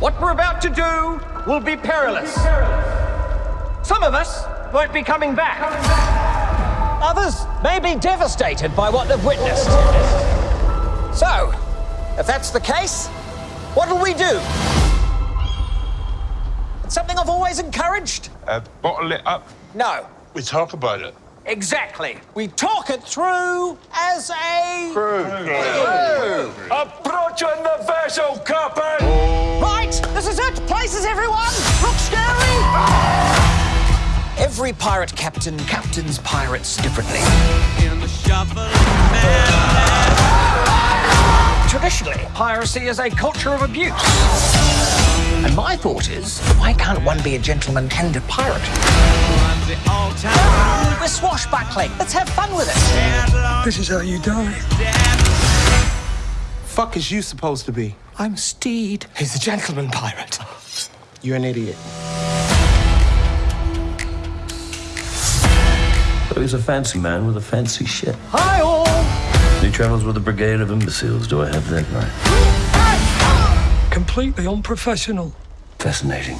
What we're about to do will be perilous. Some of us won't be coming back. Others may be devastated by what they've witnessed. So, if that's the case, what'll we do? It's something I've always encouraged. Uh, bottle it up. No, We talk about it. exactly. We talk it through as a. Approaching the vessel, Captain! Right, is everyone. Look scary. Every pirate captain captains pirates differently. Traditionally, piracy is a culture of abuse. And my thought is, why can't one be a gentleman and a pirate? We're swashbuckling. Let's have fun with it. This is how you die. Fuck is you supposed to be? I'm Stede. He's a gentleman pirate. You're an idiot. So he's a fancy man with a fancy ship. Hi all. He travels with a brigade of imbeciles. Do I have that right? Completely unprofessional. Fascinating.